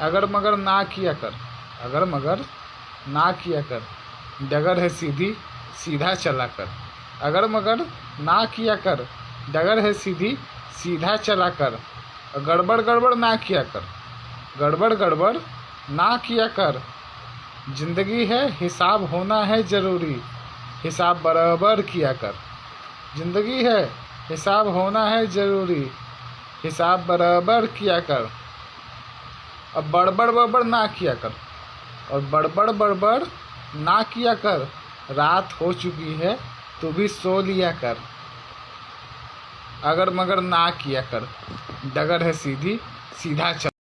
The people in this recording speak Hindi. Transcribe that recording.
अगर मगर ना किया कर, अगर मगर ना किया कर, डगर है सीधी, सीधा चला कर। अगर मगर ना किया कर, डगर है सीधी, सीधा चला कर। गड़बड़ गड़बड़ ना किया कर, गड़बड़ गड़बड़ ना किया कर। ज़िंदगी है, हिसाब होना है ज़रूरी, हिसाब बराबर किया कर। ज़िंदगी है, हिसाब होना है ज़रूरी, हिसाब बराबर किया कर। अब बड़बड़ बड़बड़ ना किया कर। और बड़बड़ बड़बड़ ना किया कर, रात हो चुकी है, तू भी सो लिया कर। अगर मगर ना किया कर, डगर है सीधी, सीधा चल।